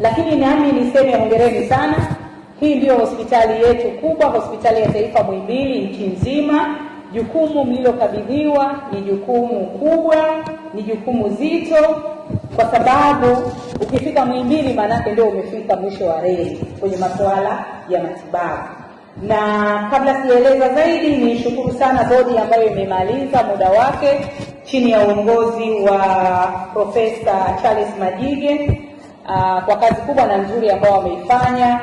lakini nami niseme hongereni sana. Hii ndiyo hospitali yetu kubwa, hospitali ya taifa Muhimbili nchi nzima. Jukumu mlilokabidhiwa ni jukumu kubwa, ni jukumu zito, kwa sababu ukifika Muhimbili maanake ndio umefika mwisho wa reli kwenye masuala ya matibabu. Na kabla sijaeleza zaidi, nishukuru sana bodi ambayo imemaliza muda wake chini ya uongozi wa Profesa Charles Majige uh, kwa kazi kubwa na nzuri ambayo wameifanya,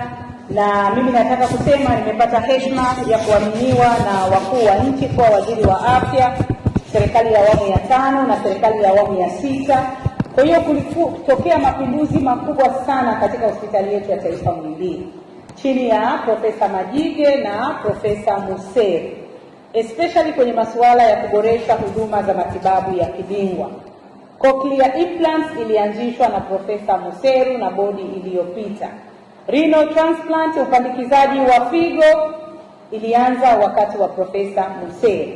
na mimi nataka kusema nimepata heshima ya kuaminiwa na wakuu wa nchi kuwa waziri wa afya, serikali ya awamu ya tano na serikali ya awamu ya sita. Kwa hiyo kulitokea mapinduzi makubwa sana katika hospitali yetu ya taifa Muhimbili chini ya Profesa Majige na Profesa Museri especially kwenye masuala ya kuboresha huduma za matibabu ya kibingwa. Cochlear implants ilianzishwa na Profesa Museru na bodi iliyopita. Renal transplant, upandikizaji wa figo ilianza wakati wa Profesa Museru,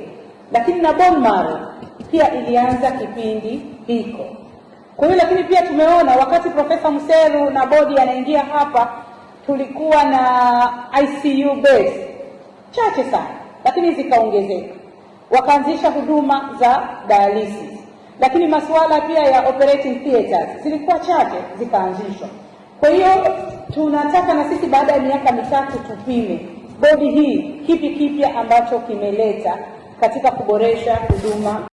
lakini na bone marrow pia ilianza kipindi hiko. Kwa hiyo lakini pia tumeona wakati Profesa Museru na bodi anaingia hapa, tulikuwa na ICU beds chache sana lakini zikaongezeka, wakaanzisha huduma za dialysis, lakini masuala pia ya operating theaters zilikuwa chache, zikaanzishwa. Kwa hiyo tunataka na sisi baada ya miaka mitatu tupime bodi hii kipi kipya ambacho kimeleta katika kuboresha huduma